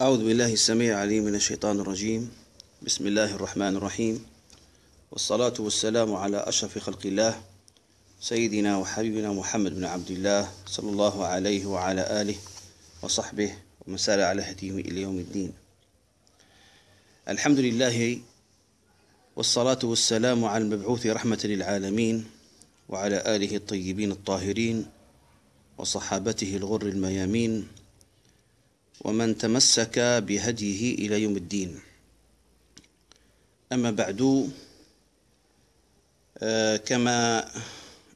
أعوذ بالله السميع العليم من الشيطان الرجيم. بسم الله الرحمن الرحيم. والصلاة والسلام على أشرف خلق الله سيدنا وحبيبنا محمد بن عبد الله صلى الله عليه وعلى آله وصحبه ومن سار على هديه إلى يوم الدين. الحمد لله والصلاة والسلام على المبعوث رحمة للعالمين وعلى آله الطيبين الطاهرين وصحابته الغر الميامين ومن تمسك بهديه إلى يوم الدين. أما بعد آه، كما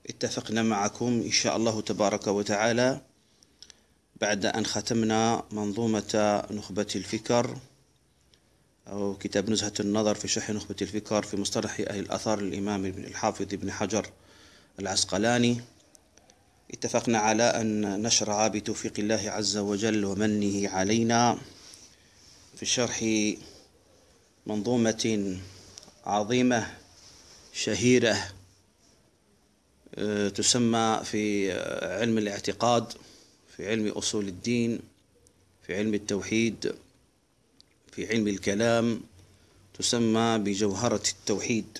اتفقنا معكم إن شاء الله تبارك وتعالى بعد أن ختمنا منظومة نخبة الفكر أو كتاب نزهة النظر في شرح نخبة الفكر في مصطلح أهل الأثار الإمام الحافظ ابن حجر العسقلاني. اتفقنا على أن نشرع بتوفيق الله عز وجل ومنه علينا في شرح منظومة عظيمة شهيرة آه، تسمى في علم الاعتقاد في علم أصول الدين في علم التوحيد في علم الكلام تسمى بجوهرة التوحيد.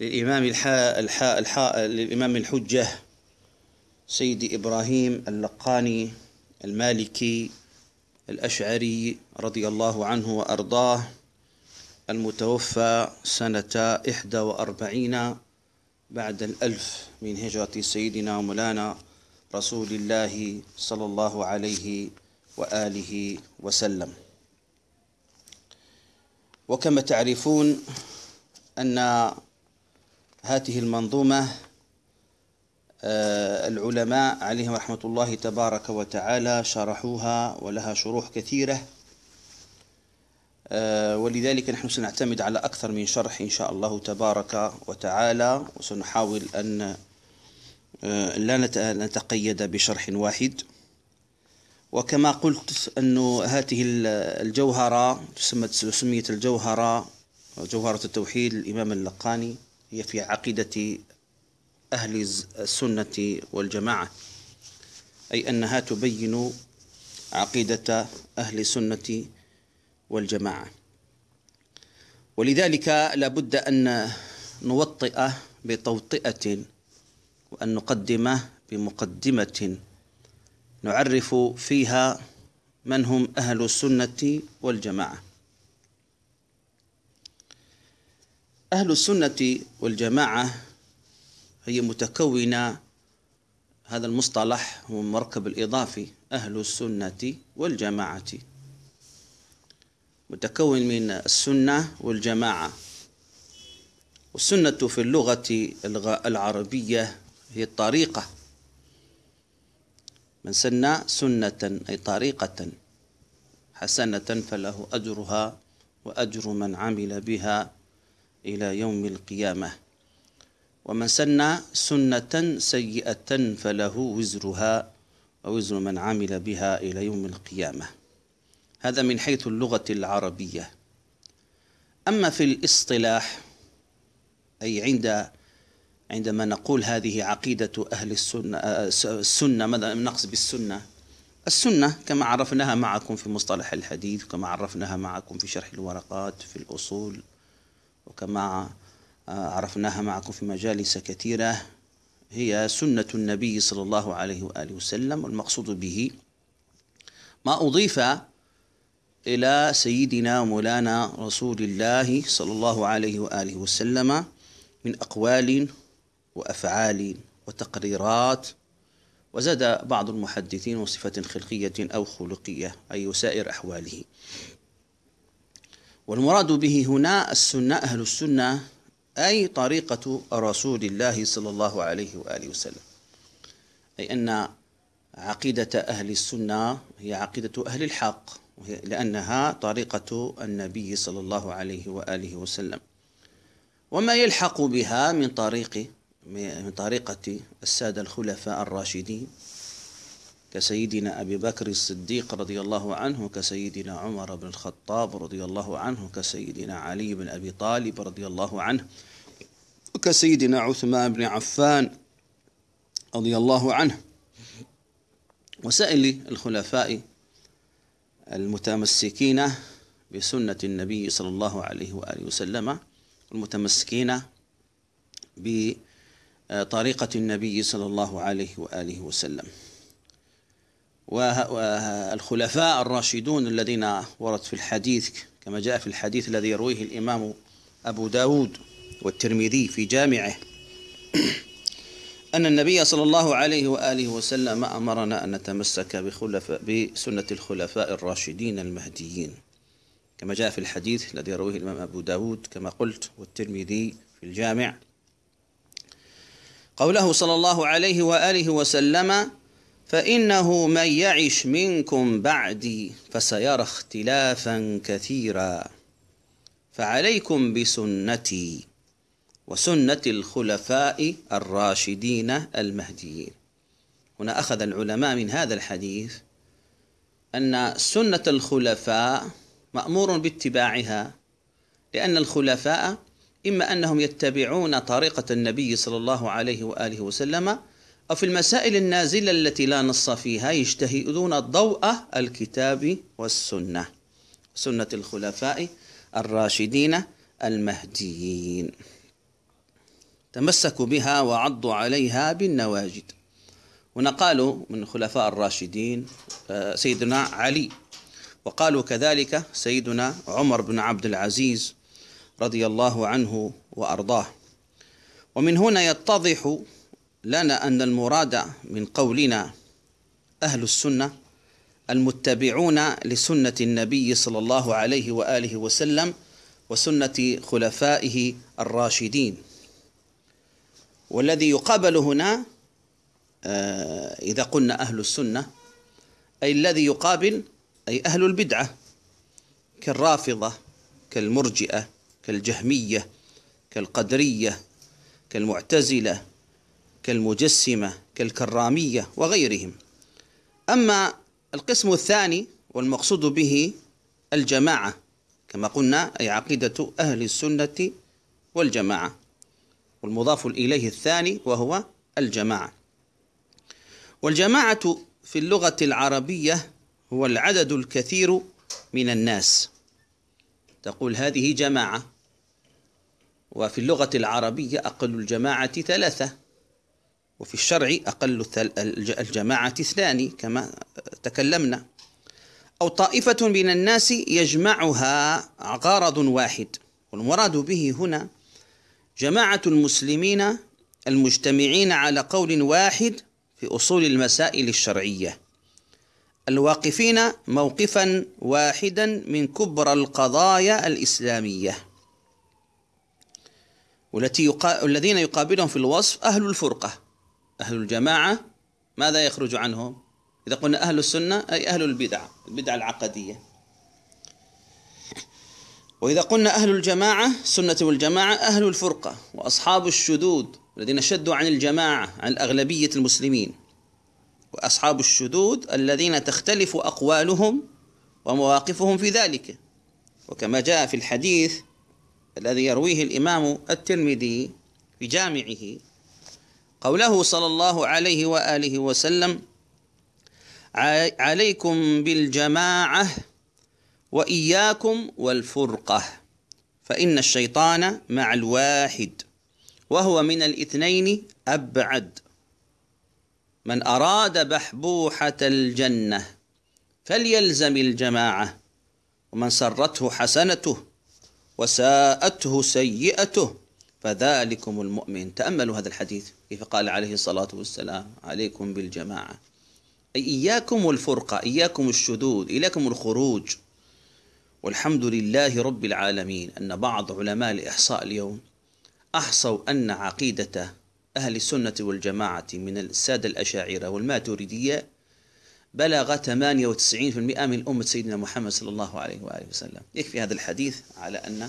للإمام الحاء الحاء الحاء للإمام الحجة سيدي إبراهيم اللقاني المالكي الأشعري رضي الله عنه وأرضاه المتوفى سنة إحدى وأربعين بعد الألف من هجرة سيدنا ومولانا رسول الله صلى الله عليه وآله وسلم. وكما تعرفون أن هذه المنظومة العلماء عليهم رحمة الله تبارك وتعالى شرحوها ولها شروح كثيرة. آه، ولذلك نحن سنعتمد على أكثر من شرح إن شاء الله تبارك وتعالى وسنحاول أن آه، لا نتقيد بشرح واحد. وكما قلت أن هذه الجوهرة سميت الجوهرة جوهرة التوحيد الإمام اللقاني هي في عقيدة أهل السنة والجماعة أي أنها تبين عقيدة أهل السنة والجماعة. ولذلك لابد أن نوطئ بتوطئة وأن نقدم بمقدمة نعرف فيها من هم أهل السنة والجماعة. أهل السنة والجماعة هي متكونة هذا المصطلح هو المركب الإضافي أهل السنة والجماعة. متكون من السنة والجماعة. والسنة في اللغة العربية هي الطريقة. من سن سنة أي طريقة. حسنة فله أجرها وأجر من عمل بها إلى يوم القيامة. ومن سن سنة سيئة فله وزرها ووزر من عمل بها إلى يوم القيامة. هذا من حيث اللغة العربية. أما في الاصطلاح أي عند عندما نقول هذه عقيدة أهل السنة السنة ماذا نقصد بالسنة؟ السنة كما عرفناها معكم في مصطلح الحديث كما عرفناها معكم في شرح الورقات في الأصول وكما عرفناها معكم في مجالس كثيرة هي سنة النبي صلى الله عليه وآله وسلم والمقصود به ما أضيف إلى سيدنا مولانا رسول الله صلى الله عليه وآله وسلم من أقوال وأفعال وتقريرات وزاد بعض المحدثين وصفة خلقية أو خلقية أي سائر أحواله. والمراد به هنا السنة أهل السنة أي طريقة رسول الله صلى الله عليه وآله وسلم. أي أن عقيدة أهل السنة هي عقيدة أهل الحق لأنها طريقة النبي صلى الله عليه وآله وسلم. وما يلحق بها من طريق من طريقة السادة الخلفاء الراشدين كسيدنا أبي بكر الصديق رضي الله عنه كسيدنا عمر بن الخطاب رضي الله عنه كسيدنا علي بن أبي طالب رضي الله عنه وكسيدنا عثمان بن عفان رضي الله عنه. وسائل الخلفاء المتمسكين بسنة النبي صلى الله عليه وآله وسلم المتمسكين بطريقة النبي صلى الله عليه وآله وسلم. والخلفاء الراشدون الذين ورد في الحديث كما جاء في الحديث الذي يرويه الإمام أبو داود والترمذي في جامعه. أن النبي صلى الله عليه وآله وسلم أمرنا أن نتمسك بخلفاء بسنة الخلفاء الراشدين المهديين. كما جاء في الحديث الذي يرويه الإمام أبو داود كما قلت والترمذي في الجامع. قوله صلى الله عليه وآله وسلم فإنه من يعش منكم بعدي فسيرى اختلافا كثيرا فعليكم بسنتي. وسنة الخلفاء الراشدين المهديين. هنا أخذ العلماء من هذا الحديث أن سنة الخلفاء مأمور باتباعها لأن الخلفاء إما أنهم يتبعون طريقة النبي صلى الله عليه وآله وسلم أو في المسائل النازلة التي لا نص فيها يجتهدون ضوء الكتاب والسنة سنة الخلفاء الراشدين المهديين. تمسكوا بها وعضوا عليها بالنواجد. هنا قالوا من الخلفاء الراشدين آه، سيدنا علي. وقالوا كذلك سيدنا عمر بن عبد العزيز رضي الله عنه وأرضاه. ومن هنا يتضح لنا أن المراد من قولنا أهل السنة المتبعون لسنة النبي صلى الله عليه وآله وسلم وسنة خلفائه الراشدين. والذي يقابل هنا آه، إذا قلنا أهل السنة أي الذي يقابل أي أهل البدعة كالرافضة كالمرجئة كالجهمية كالقدرية كالمعتزلة كالمجسمة كالكرامية وغيرهم. أما القسم الثاني والمقصود به الجماعة كما قلنا أي عقيدة أهل السنة والجماعة. والمضاف إليه الثاني وهو الجماعة. والجماعة في اللغة العربية هو العدد الكثير من الناس. تقول هذه جماعة. وفي اللغة العربية أقل الجماعة ثلاثة. وفي الشرع أقل الجماعة اثنان كما تكلمنا. أو طائفة من الناس يجمعها غرض واحد. والمراد به هنا جماعة المسلمين المجتمعين على قول واحد في أصول المسائل الشرعية. الواقفين موقفا واحدا من كبرى القضايا الإسلامية. والتي يقا... الذين يقابلهم في الوصف أهل الفرقة. أهل الجماعة ماذا يخرج عنهم؟ إذا قلنا أهل السنة أي أهل البدع البدع العقدية. وإذا قلنا أهل الجماعة سنة والجماعة أهل الفرقة وأصحاب الشذوذ الذين شدوا عن الجماعة عن أغلبية المسلمين. وأصحاب الشذوذ الذين تختلف أقوالهم ومواقفهم في ذلك. وكما جاء في الحديث الذي يرويه الإمام الترمذي في جامعه قوله صلى الله عليه وآله وسلم عليكم بالجماعة وإياكم والفرقة فإن الشيطان مع الواحد وهو من الاثنين أبعد. من أراد بحبوحة الجنة فليلزم الجماعة ومن سرته حسنته وساءته سيئته فذلكم المؤمن. تأملوا هذا الحديث. كيف قال عليه الصلاة والسلام؟ عليكم بالجماعة. أي إياكم والفرقة إياكم الشذوذ إياكم الخروج. والحمد لله رب العالمين أن بعض علماء الإحصاء اليوم أحصوا أن عقيدة أهل السنة والجماعة من السادة الأشاعرة والماتريدية بلغ 98% من أمة سيدنا محمد صلى الله عليه وآله وسلم. يكفي هذا الحديث على أن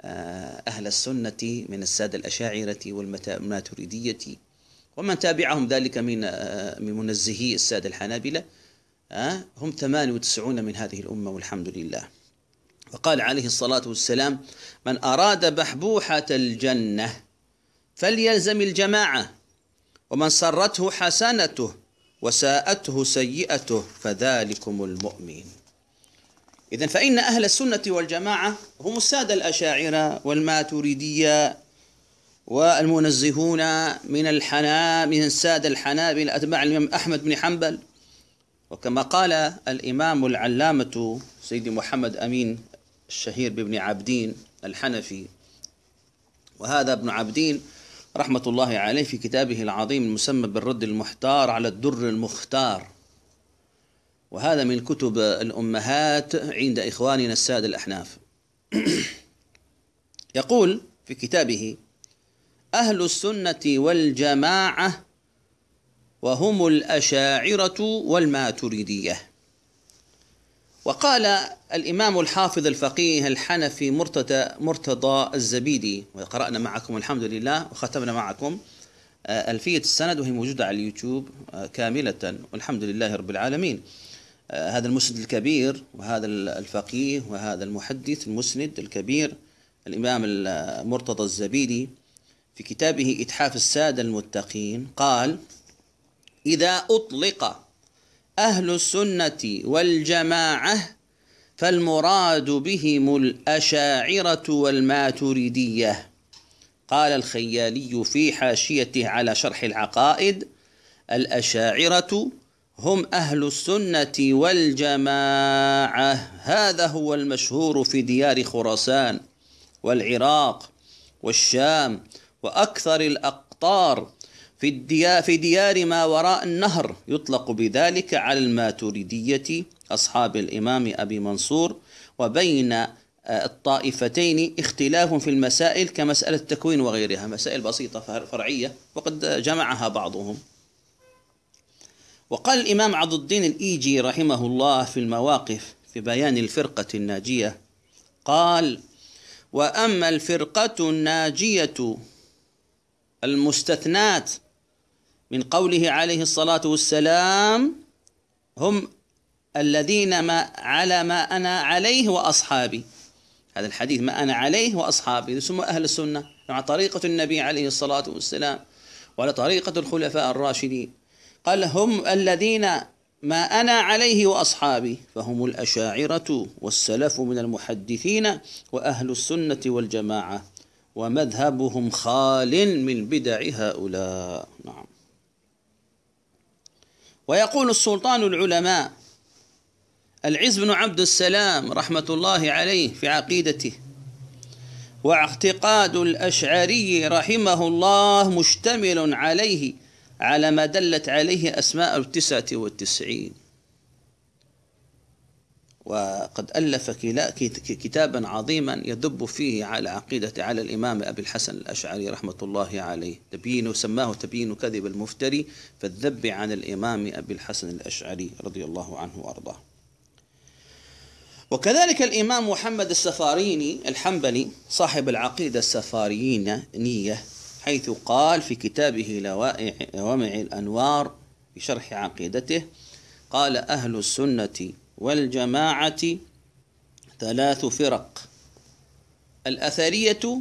آه، أهل السنة من السادة الأشاعرة والماتريدية ومن تابعهم ذلك من آه، من منزهي السادة الحنابلة. هم 98 من هذه الأمة والحمد لله. وقال عليه الصلاة والسلام من أراد بحبوحة الجنة فليلزم الجماعة ومن سرته حسنته وساءته سيئته فذلكم المؤمن. إذا فإن أهل السنة والجماعة هم السادة الأشاعرة والماتريدية والمنزهون من الحنا من السادة الحنابلة أتباع الإمام أحمد بن حنبل. وكما قال الإمام العلامة سيدي محمد أمين الشهير بابن عبدين الحنفي وهذا ابن عبدين رحمة الله عليه في كتابه العظيم المسمى بالرد المحتار على الدر المختار. وهذا من كتب الأمهات عند إخواننا السادة الأحناف. يقول في كتابه أهل السنة والجماعة وهم الأشاعرة والماتريدية. وقال الإمام الحافظ الفقيه الحنفي مرتضى مرتضى الزبيدي وقرأنا معكم الحمد لله وختمنا معكم آه، ألفية السند وهي موجودة على اليوتيوب آه، كاملة والحمد لله رب العالمين. آه، هذا المسند الكبير وهذا الفقيه وهذا المحدث المسند الكبير الإمام مرتضى الزبيدي في كتابه إتحاف السادة المتقين قال إذا أطلق أهل السنة والجماعة فالمراد بهم الأشاعرة والماتريدية. قال الخيالي في حاشيته على شرح العقائد الأشاعرة هم أهل السنة والجماعة. هذا هو المشهور في ديار خراسان والعراق والشام وأكثر الأقطار في الديار, في ديار ما وراء النهر. يطلق بذلك على الماتريدية أصحاب الإمام أبي منصور وبين آه، الطائفتين اختلاف في المسائل كمسألة التكوين وغيرها. مسائل بسيطة فرعية وقد جمعها بعضهم. وقال الإمام عبد الدين الإيجي رحمه الله في المواقف في بيان الفرقة الناجية قال وأما الفرقة الناجية المستثنات من قوله عليه الصلاة والسلام هم الذين ما على ما أنا عليه وأصحابي. هذا الحديث ما أنا عليه وأصحابي ثم أهل السنة مع طريقة النبي عليه الصلاة والسلام وعلى طريقة الخلفاء الراشدين. قال هم الذين ما أنا عليه وأصحابي فهم الأشاعرة والسلف من المحدثين وأهل السنة والجماعة ومذهبهم خال من بدع هؤلاء. نعم. ويقول السلطان العلماء العز بن عبد السلام رحمة الله عليه في عقيدته واعتقاد الأشعري رحمه الله مشتمل عليه على ما دلت عليه أسماء التسعة والتسعين. وقد ألف كتابا عظيما يدب فيه على عقيدة على الإمام أبي الحسن الأشعري رحمة الله عليه. تبيين سماه تبيين كذب المفتري فالذب عن الإمام أبي الحسن الأشعري رضي الله عنه وأرضاه. وكذلك الإمام محمد السفاريني الحنبلي صاحب العقيدة السفارينية حيث قال في كتابه لوامع الأنوار في شرح عقيدته قال أهل السنة والجماعة ثلاث فرق. الأثرية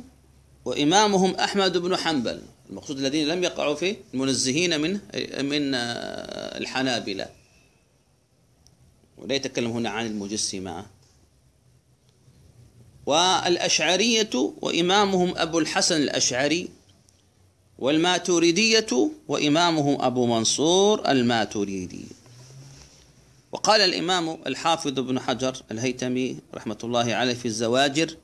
وإمامهم أحمد بن حنبل المقصود الذين لم يقعوا في المنزهين من من الحنابلة. ولا يتكلم هنا عن المجسمة. والأشعرية وإمامهم أبو الحسن الأشعري والماتريدية وإمامهم أبو منصور الماتريدي. وقال الإمام الحافظ ابن حجر الهيتمي رحمة الله عليه في الزواجر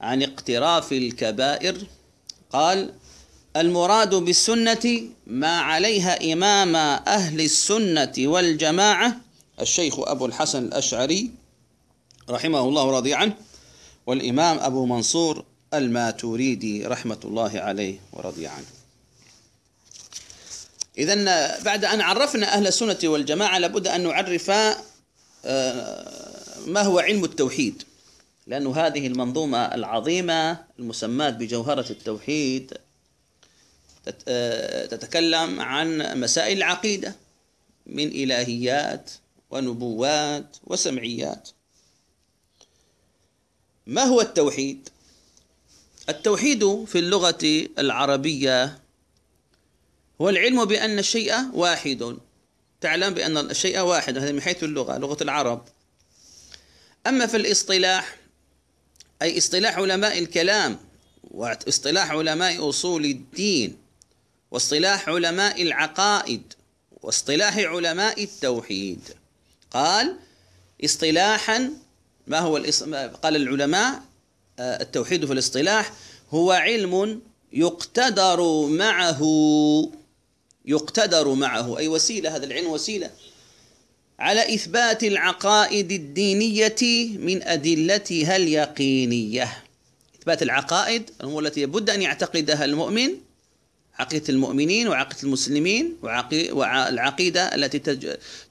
عن اقتراف الكبائر قال المراد بالسنة ما عليها إمام أهل السنة والجماعة الشيخ أبو الحسن الأشعري رحمه الله رضي عنه والإمام أبو منصور الماتوريدي رحمة الله عليه ورضي عنه إذا بعد أن عرفنا أهل السنة والجماعة لابد أن نعرف آه، ما هو علم التوحيد لأن هذه المنظومة العظيمة المسماة بجوهرة التوحيد آه، تتكلم عن مسائل العقيدة من إلهيات ونبوات وسمعيات ما هو التوحيد؟ التوحيد في اللغة العربية هو العلم بأن الشيء واحد. تعلم بأن الشيء واحد هذا من حيث اللغة لغة العرب. أما في الاصطلاح أي اصطلاح علماء الكلام واصطلاح علماء أصول الدين واصطلاح علماء العقائد واصطلاح علماء التوحيد. قال اصطلاحا ما هو قال العلماء آه، التوحيد في الاصطلاح هو علم يقتدر معه. يقتدر معه. أي وسيلة هذا العلم وسيلة. على إثبات العقائد الدينية من أدلتها اليقينية إثبات العقائد هو التي لابد أن يعتقدها المؤمن عقيدة المؤمنين وعقيدة المسلمين والعقيدة التي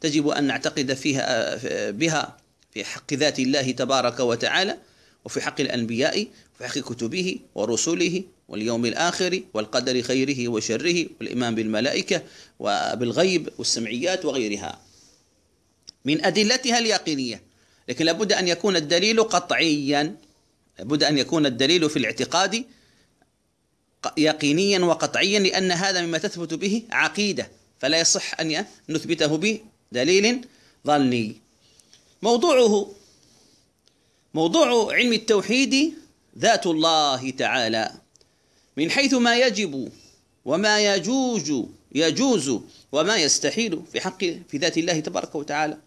تجب أن نعتقد فيها بها في حق ذات الله تبارك وتعالى وفي حق الأنبياء وفي حق كتبه ورسله. واليوم الآخر والقدر خيره وشره والإيمان بالملائكة وبالغيب والسمعيات وغيرها. من أدلتها اليقينية لكن لابد أن يكون الدليل قطعيا. لابد أن يكون الدليل في الاعتقاد يقينيا وقطعيا لأن هذا مما تثبت به عقيدة. فلا يصح أن نثبته بدليل ظني. موضوعه موضوع علم التوحيد ذات الله تعالى. من حيث ما يجب وما يجوز يجوز وما يستحيل في حق في ذات الله تبارك وتعالى.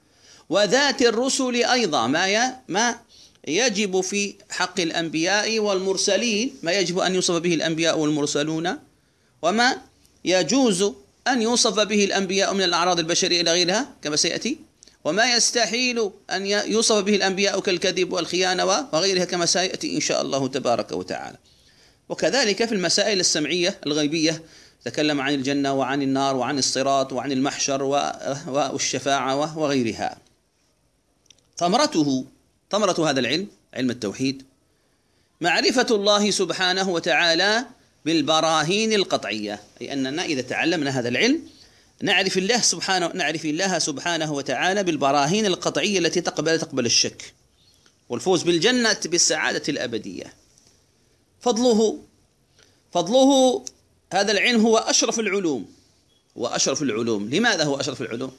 وذات الرسل أيضا ما ما يجب في حق الأنبياء والمرسلين ما يجب أن يوصف به الأنبياء والمرسلون وما يجوز أن يوصف به الأنبياء من الأعراض البشرية إلى غيرها كما سيأتي. وما يستحيل أن يوصف به الأنبياء كالكذب والخيانة وغيرها كما سيأتي إن شاء الله تبارك وتعالى. وكذلك في المسائل السمعية الغيبية تكلم عن الجنة وعن النار وعن الصراط وعن المحشر والشفاعة وغيرها. ثمرته ثمرة هذا العلم علم التوحيد معرفة الله سبحانه وتعالى بالبراهين القطعية أي أننا إذا تعلمنا هذا العلم نعرف الله سبحانه نعرف الله سبحانه وتعالى بالبراهين القطعية التي تقبل تقبل الشك والفوز بالجنة بالسعادة الأبدية. فضله فضله هذا العلم هو أشرف العلوم. هو أشرف العلوم. لماذا هو أشرف العلوم؟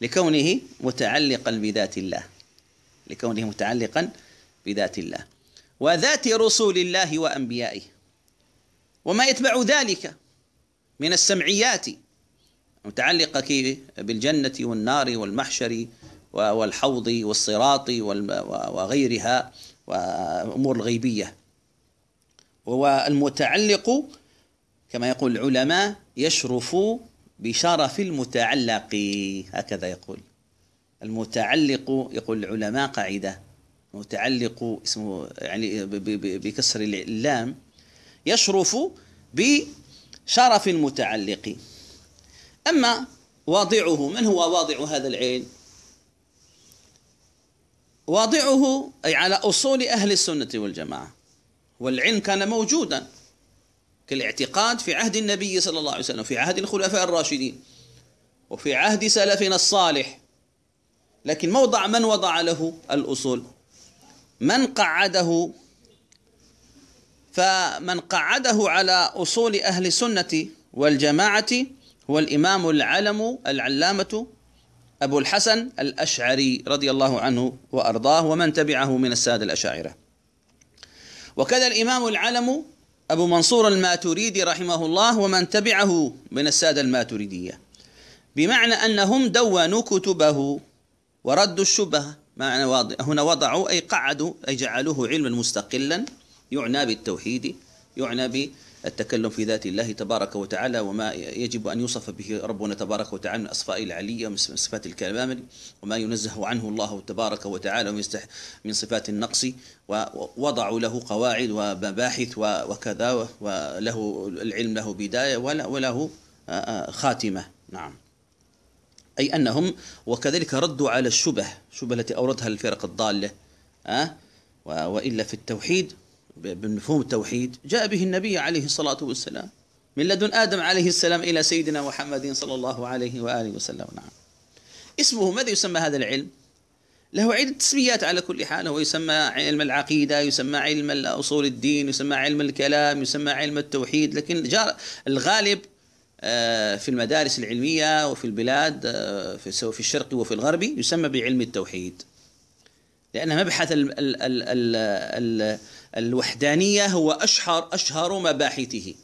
لكونه متعلقا بذات الله. لكونه متعلقا بذات الله. وذات رسول الله وأنبيائه. وما يتبع ذلك من السمعيات متعلقة بالجنة والنار والمحشر والحوض والصراط وغيرها وأمور الغيبية. وهو المتعلق كما يقول العلماء يشرف بشرف المتعلق. هكذا يقول. المتعلق يقول العلماء قاعدة. متعلق اسمه يعني بكسر اللام. يشرف بشرف المتعلق. أما واضعه من هو واضع هذا العلم واضعه أي على أصول أهل السنة والجماعة. والعلم كان موجودا كالاعتقاد في عهد النبي صلى الله عليه وسلم في عهد الخلفاء الراشدين وفي عهد سلفنا الصالح. لكن موضع من وضع له الأصول؟ من قعده؟ فمن قعده على أصول أهل السنة والجماعة هو الإمام العلم العلامة أبو الحسن الأشعري رضي الله عنه وأرضاه ومن تبعه من السادة الأشاعرة. وكذا الإمام العلم أبو منصور الماتريدي رحمه الله ومن تبعه من السادة الماتريدية. بمعنى أنهم دونوا كتبه وردوا الشبهة. معنى هنا وضعوا أي قعدوا أي جعلوه علما مستقلا يعنى بالتوحيد يعنى بالتكلم في ذات الله تبارك وتعالى وما يجب أن يوصف به ربنا تبارك وتعالى من أصفاء العلية ومن صفات الكمال وما ينزه عنه الله تبارك وتعالى من صفات النقص ووضعوا له قواعد ومباحث وكذا وله العلم له بداية وله خاتمة نعم أي أنهم وكذلك ردوا على الشبه الشبه التي أوردها الفرق الضالة أه؟ وإلا في التوحيد بمفهوم التوحيد جاء به النبي عليه الصلاة والسلام من لدن آدم عليه السلام إلى سيدنا محمد صلى الله عليه وآله وسلم. نعم. اسمه ماذا يسمى هذا العلم؟ له عدة تسميات على كل حال. هو يسمى علم العقيدة يسمى علم أصول الدين يسمى علم الكلام يسمى علم التوحيد لكن الغالب آه، في المدارس العلمية وفي البلاد آه، في الشرق وفي الغرب يسمى بعلم التوحيد. لأن مبحث ال ال ال ال الوحدانية هو أشهر أشهر مباحثه.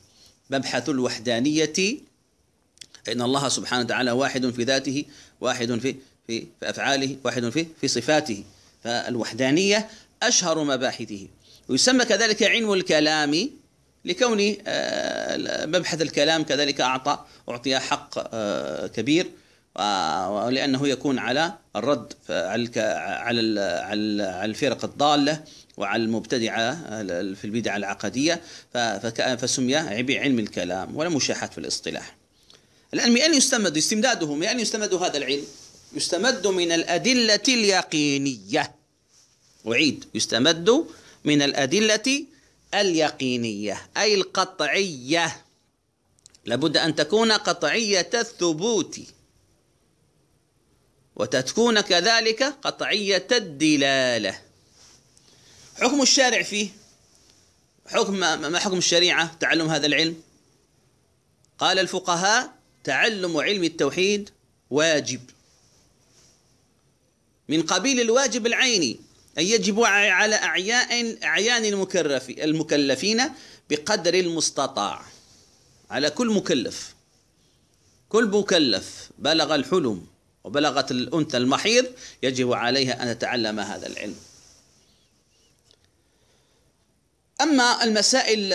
مبحث الوحدانية إن الله سبحانه وتعالى واحد في ذاته واحد في في في أفعاله واحد في في صفاته. فالوحدانية أشهر مباحثه. ويسمى كذلك علم الكلام لكون آه، مبحث الكلام كذلك أعطى أعطي حق آه، كبير ولأنه يكون على الرد على على الفرق الضالة. وعلى المبتدعة في البدع العقدية فسمي علم الكلام ولا مشاحة في الاصطلاح. الآن من أين يستمد استمداده من أين يستمد هذا العلم يستمد من الأدلة اليقينية. أعيد يستمد من الأدلة اليقينية أي القطعية. لابد أن تكون قطعية الثبوت. وتكون كذلك قطعية الدلالة. حكم الشارع فيه. حكم ما حكم الشريعة تعلم هذا العلم. قال الفقهاء تعلم علم التوحيد واجب. من قبيل الواجب العيني أي يجب على أعياء أعيان المكلفين بقدر المستطاع. على كل مكلف. كل مكلف. بلغ الحلم وبلغت الأنثى المحيض يجب عليها أن تتعلم هذا العلم. أما المسائل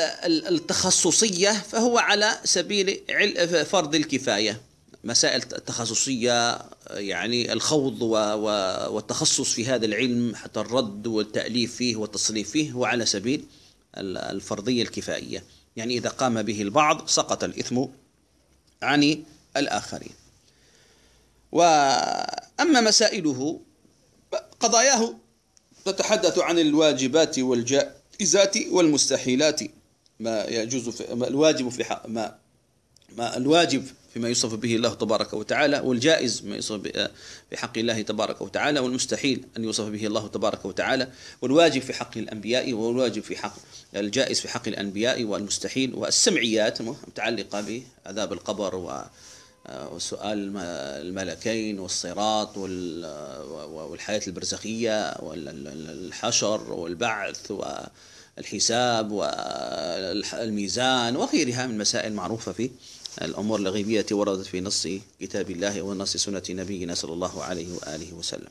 التخصصية فهو على سبيل فرض الكفاية. مسائل تخصصية يعني الخوض والتخصص في هذا العلم حتى الرد والتأليف فيه والتصنيف فيه هو على سبيل الفرضية الكفائية. يعني إذا قام به البعض سقط الإثم عن الآخرين. وأما مسائله قضاياه تتحدث عن الواجبات والجائزات والمستحيلات ما يجوز في ما الواجب في حق ما ما الواجب فيما يوصف به الله تبارك وتعالى والجائز ما يوصف في حق الله تبارك وتعالى والمستحيل أن يوصف به الله تبارك وتعالى والواجب في حق الأنبياء والواجب في حق الجائز في حق الأنبياء والمستحيل والسمعيات المتعلقة بعذاب القبر و وسؤال الملكين والصراط والحياة البرزخية والحشر والبعث والحساب والميزان وغيرها من مسائل معروفة في الأمور الغيبية وردت في نص كتاب الله ونص سنة نبينا صلى الله عليه وآله وسلم.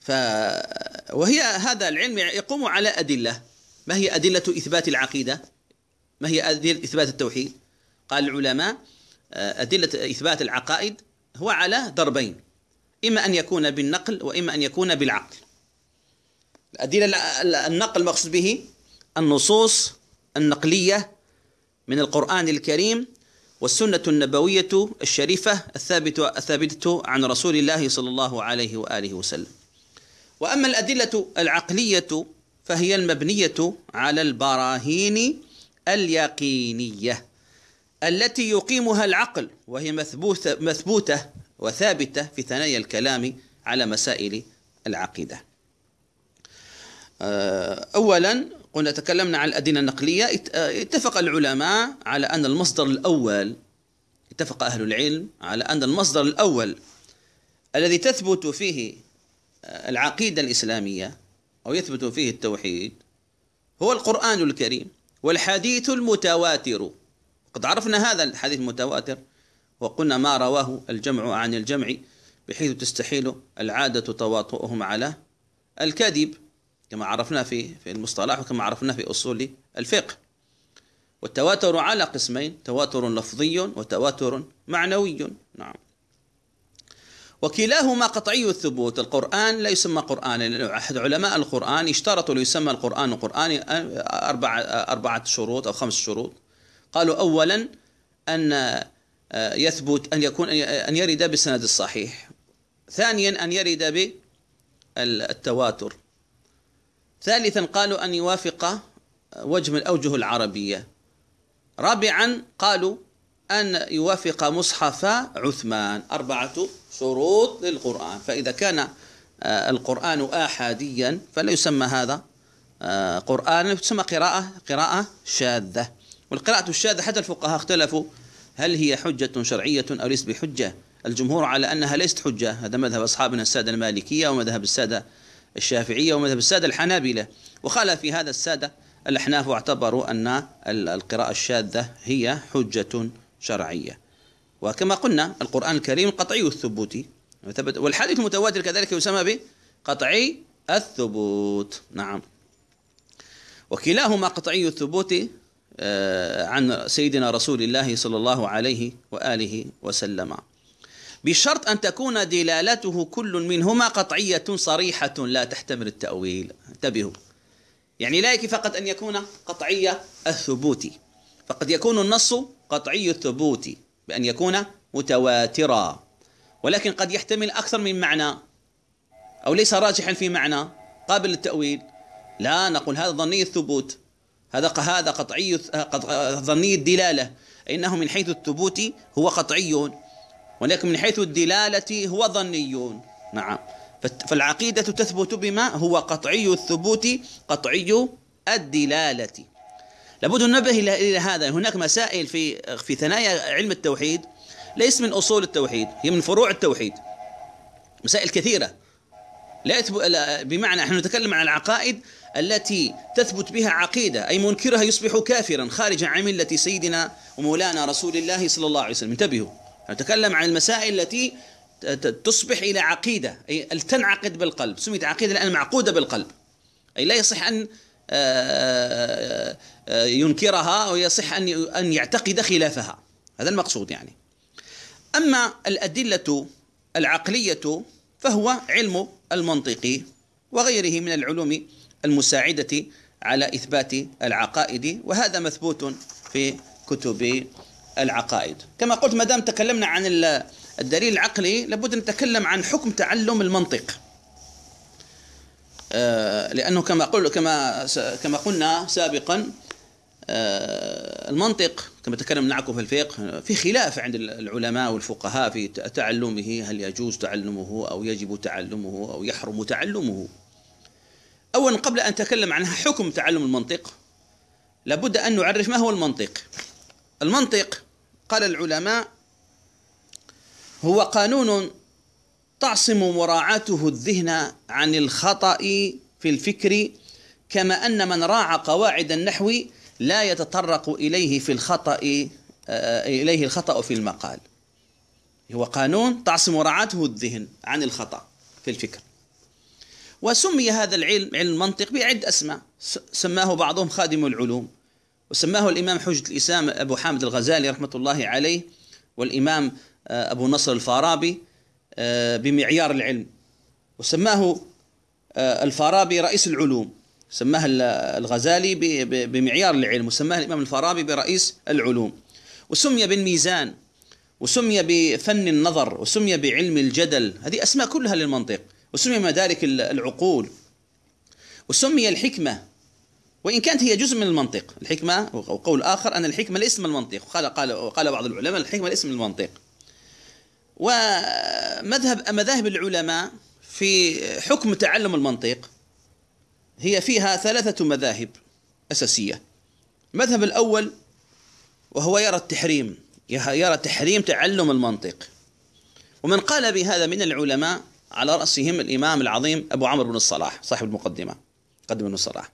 ف وهي هذا العلم يقوم على أدلة. ما هي أدلة إثبات العقيدة؟ ما هي أدلة إثبات التوحيد؟ قال العلماء آه، أدلة إثبات العقائد هو على ضربين إما أن يكون بالنقل وإما أن يكون بالعقل. الأدلة النقل المقصود به النصوص النقلية من القرآن الكريم والسنة النبوية الشريفة الثابتة الثابتة عن رسول الله صلى الله عليه وآله وسلم. وأما الأدلة العقلية فهي المبنية على البراهين اليقينية. التي يقيمها العقل وهي مثبوتة, مثبوتة وثابتة في ثنايا الكلام على مسائل العقيدة. آه، أولا قلنا تكلمنا عن الأدلة النقلية. اتفق العلماء على أن المصدر الأول اتفق أهل العلم على أن المصدر الأول الذي تثبت فيه العقيدة الإسلامية أو يثبت فيه التوحيد هو القرآن الكريم والحديث المتواتر. قد عرفنا هذا الحديث المتواتر وقلنا ما رواه الجمع عن الجمع بحيث تستحيل العادة تواطؤهم على الكذب كما عرفنا في في المصطلح وكما عرفنا في أصول الفقه. والتواتر على قسمين تواتر لفظي وتواتر معنوي. نعم. وكلاهما قطعي الثبوت. القرآن لا يسمى قرآنا أحد علماء القرآن اشترطوا ليسمى القرآن قرآن أربعة, أربعة شروط أو خمس شروط. قالوا أولا أن يثبت أن يكون أن يرد بالسند الصحيح ثانيا أن يرد بالتواتر ثالثا قالوا أن يوافق وجه من الأوجه العربية. رابعا قالوا أن يوافق مصحف عثمان. أربعة شروط للقرآن. فإذا كان آه، القرآن آحاديا فلا يسمى هذا آه، قرآن تسمى قراءة قراءة شاذة. والقراءة الشاذة حتى الفقهاء اختلفوا. هل هي حجة شرعية أو ليست بحجة؟ الجمهور على أنها ليست حجة. هذا مذهب أصحابنا السادة المالكية ومذهب السادة الشافعية ومذهب السادة الحنابلة. وخالف في هذا السادة الأحناف واعتبروا أن القراءة الشاذة هي حجة شرعية. وكما قلنا القرآن الكريم قطعي الثبوت. والحديث المتواتر كذلك يسمى بقطعي الثبوت. نعم. وكلاهما قطعي الثبوت عن سيدنا رسول الله صلى الله عليه وآله وسلم. بشرط أن تكون دلالته كل منهما قطعية صريحة لا تحتمل التأويل. انتبهوا. يعني لا يكفي فقط أن يكون قطعي الثبوت. فقد يكون النص قطعي الثبوت بأن يكون متواترا. ولكن قد يحتمل أكثر من معنى أو ليس راجحا في معنى قابل للتأويل. لا نقول هذا ظني الثبوت. هذا هذا قطعي ظني الدلالة. إنه من حيث الثبوت هو قطعي ولكن من حيث الدلالة هو ظني نعم. فالعقيدة تثبت بما هو قطعي الثبوت قطعي الدلالة. لابد ننبه إلى هذا. هناك مسائل في في ثنايا علم التوحيد ليس من أصول التوحيد هي من فروع التوحيد. مسائل كثيرة. لا بمعنى نحن نتكلم عن العقائد التي تثبت بها عقيدة أي منكرها يصبح كافرا خارجا عن ملة سيدنا ومولانا رسول الله صلى الله عليه وسلم. انتبهوا. نتكلم عن المسائل التي تصبح إلى عقيدة أي تنعقد بالقلب. سميت عقيدة لأن معقودة بالقلب. أي لا يصح أن آه، آه، ينكرها أو يصح أن أن يعتقد خلافها. هذا المقصود يعني. أما الأدلة العقلية فهو علم المنطق وغيره من العلوم المساعدة على إثبات العقائد وهذا مثبوت في كتب العقائد. كما قلت ما دام تكلمنا عن الدليل العقلي لابد نتكلم عن حكم تعلم المنطق. آه، لأنه كما قل كما كما قلنا سابقا آه، المنطق كما تكلمنا معكم في الفقه. في خلاف عند العلماء والفقهاء في تعلمه هل يجوز تعلمه أو يجب تعلمه أو يحرم تعلمه. أولا قبل أن نتكلم عن حكم تعلم المنطق لابد أن نعرف ما هو المنطق. المنطق قال العلماء هو قانون تعصم مراعاته الذهن عن الخطأ في الفكر كما أن من راعى قواعد النحو لا يتطرق إليه في الخطأ آه، إليه الخطأ في المقال. هو قانون تعصم مراعاته الذهن عن الخطأ في الفكر. وسمي هذا العلم علم المنطق بعدة أسماء. سماه بعضهم خادم العلوم وسماه الإمام حجة الإسلام أبو حامد الغزالي رحمة الله عليه والإمام آه، أبو نصر الفارابي آه، بمعيار العلم. وسماه الفارابي رئيس العلوم. سماه الغزالي بمعيار العلم وسماه الإمام الفارابي برئيس العلوم. وسمي بالميزان وسمي بفن النظر وسمي بعلم الجدل. هذه أسماء كلها للمنطق. وسمي مدارك العقول. وسمي الحكمة. وإن كانت هي جزء من المنطق. الحكمة وقول آخر أن الحكمة الاسم المنطق. قال قال قال بعض العلماء الحكمة الاسم المنطق. ومذهب مذاهب العلماء في حكم تعلم المنطق. هي فيها ثلاثة مذاهب أساسية. المذهب الأول وهو يرى التحريم يرى تحريم تعلم المنطق. ومن قال بهذا من العلماء على رأسهم الإمام العظيم أبو عمرو بن الصلاح صاحب المقدمة قدم بن الصلاح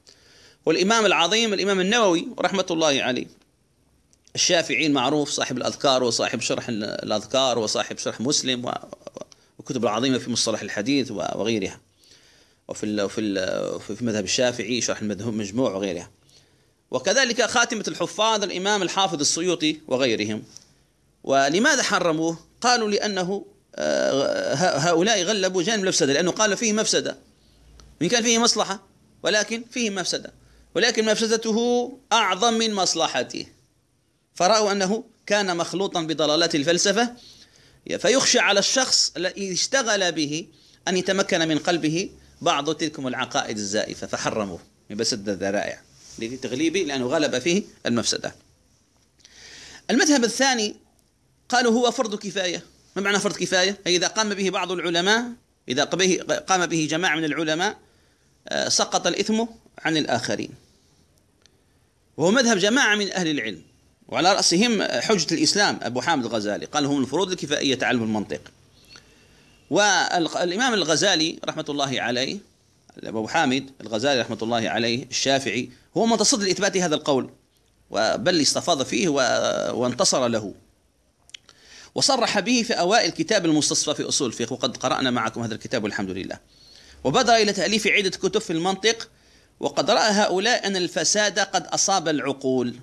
والإمام العظيم الإمام النووي رحمة الله عليه الشافعي المعروف صاحب الأذكار وصاحب شرح الأذكار وصاحب شرح مسلم وكتب العظيمة في مصطلح الحديث وغيرها. وفي في في مذهب الشافعي شرح المجموع وغيرها. وكذلك خاتمة الحفاظ الإمام الحافظ السيوطي وغيرهم. ولماذا حرموه؟ قالوا لأنه آه، هؤلاء غلبوا جانب المفسدة لأنه قال فيه مفسدة. وإن كان فيه مصلحة ولكن فيه مفسدة. ولكن مفسدته أعظم من مصلحته. فرأوا أنه كان مخلوطا بضلالات الفلسفة. فيخشى على الشخص الذي اشتغل به أن يتمكن من قلبه بعض تلكم العقائد الزائفة فحرموه. من بسد الذرائع لتغليبه لأنه غلب فيه المفسدة. المذهب الثاني قالوا هو فرض كفاية. ما معنى فرض كفاية؟ أي إذا قام به بعض العلماء إذا قام به جماعة من العلماء آه، سقط الإثم عن الآخرين. وهو مذهب جماعة من أهل العلم. وعلى رأسهم حجة الإسلام أبو حامد الغزالي. قال هم الفروض الكفائية تعلم المنطق. والإمام الغزالي رحمة الله عليه أبو حامد الغزالي رحمة الله عليه الشافعي هو متصد لإثبات هذا القول بل استفاض فيه وانتصر له. وصرح به في أوائل كتاب المستصفى في أصول الفقه وقد قرأنا معكم هذا الكتاب والحمد لله. وبدأ إلى تأليف عدة كتب في المنطق وقد رأى هؤلاء أن الفساد قد أصاب العقول.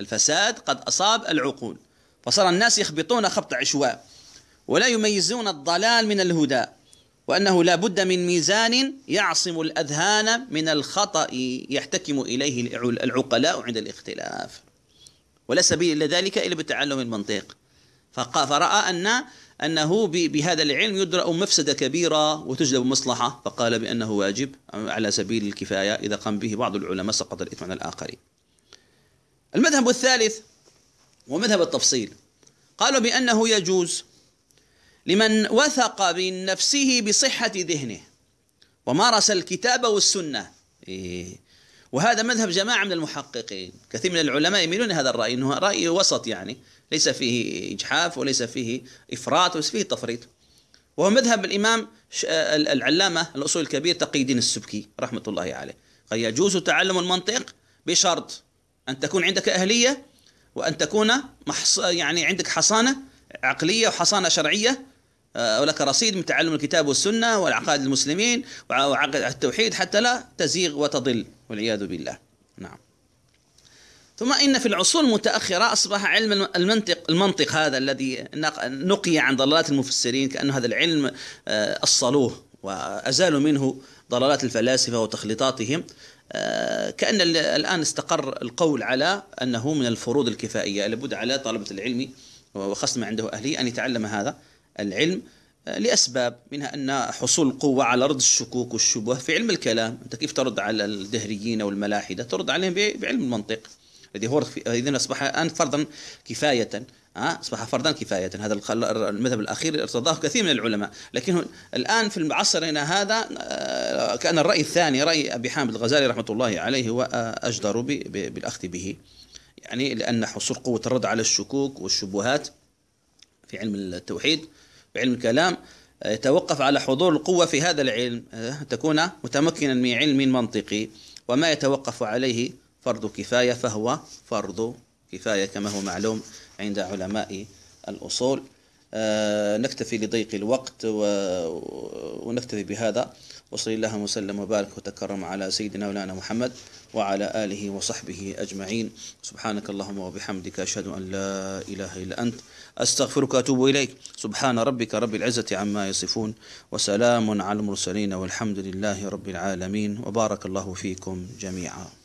الفساد قد أصاب العقول. فصار الناس يخبطون خبط عشواء. ولا يميزون الضلال من الهدى وأنه لا بد من ميزان يعصم الأذهان من الخطأ يحتكم إليه العقلاء عند الاختلاف. ولا سبيل إلى ذلك إلا بتعلم المنطق. فرأى أن أنه بهذا العلم يدرأ مفسدة كبيرة وتجلب مصلحة. فقال بأنه واجب على سبيل الكفاية إذا قام به بعض العلماء سقط الإثم عن الآخرين. المذهب الثالث ومذهب التفصيل. قالوا بأنه يجوز لمن وثق من نفسه بصحة ذهنه. ومارس الكتاب والسنة. إيه. وهذا مذهب جماعة من المحققين. كثير من العلماء يميلون هذا الرأي أنه رأي وسط يعني. ليس فيه إجحاف وليس فيه إفراط وليس فيه تفريط. وهو مذهب الإمام العلامة الأصول الكبير تقي الدين السبكي رحمة الله عليه. قد يجوز تعلم المنطق بشرط أن تكون عندك أهلية وأن تكون محص يعني عندك حصانة عقلية وحصانة شرعية آه، ولك رصيد من تعلم الكتاب والسنة والعقائد المسلمين وعقد التوحيد حتى لا تزيغ وتضل والعياذ بالله. نعم. ثم إن في العصور المتأخرة أصبح علم المنطق المنطق هذا الذي نقي عن ضلالات المفسرين كأنه هذا العلم آه، أصلوه وأزالوا منه ضلالات الفلاسفة وتخليطاتهم. آه، كأن الآن استقر القول على أنه من الفروض الكفائية. لابد على طلبة العلم وخاصة ما عنده أهلية أن يتعلم هذا. العلم آه، لأسباب منها أن حصول القوة على رد الشكوك والشبه في علم الكلام. أنت كيف ترد على الدهريين أو الملاحدة؟ ترد عليهم بعلم المنطق. الذي هو إذن أصبح الآن فرضا كفاية ها أصبح فرضا كفاية. هذا المذهب الأخير ارتضاه كثير من العلماء. لكن الآن في عصرنا هذا آه، كأن الرأي الثاني رأي أبي حامد الغزالي رحمة الله عليه هو أجدر بالأخذ به. يعني لأن حصول قوة الرد على الشكوك والشبهات في علم التوحيد بعلم الكلام يتوقف على حضور القوة في هذا العلم آه، تكون متمكنا من علم منطقي وما يتوقف عليه فرض كفاية فهو فرض كفاية كما هو معلوم عند علماء الأصول. آه، نكتفي لضيق الوقت ونكتفي بهذا وصلى الله وسلم وبارك وتكرم على سيدنا مولانا محمد وعلى آله وصحبه أجمعين. سبحانك اللهم وبحمدك أشهد أن لا إله إلا أنت أستغفرك وأتوب إليك. سبحان ربك رب العزة عما يصفون وسلام على المرسلين والحمد لله رب العالمين وبارك الله فيكم جميعا.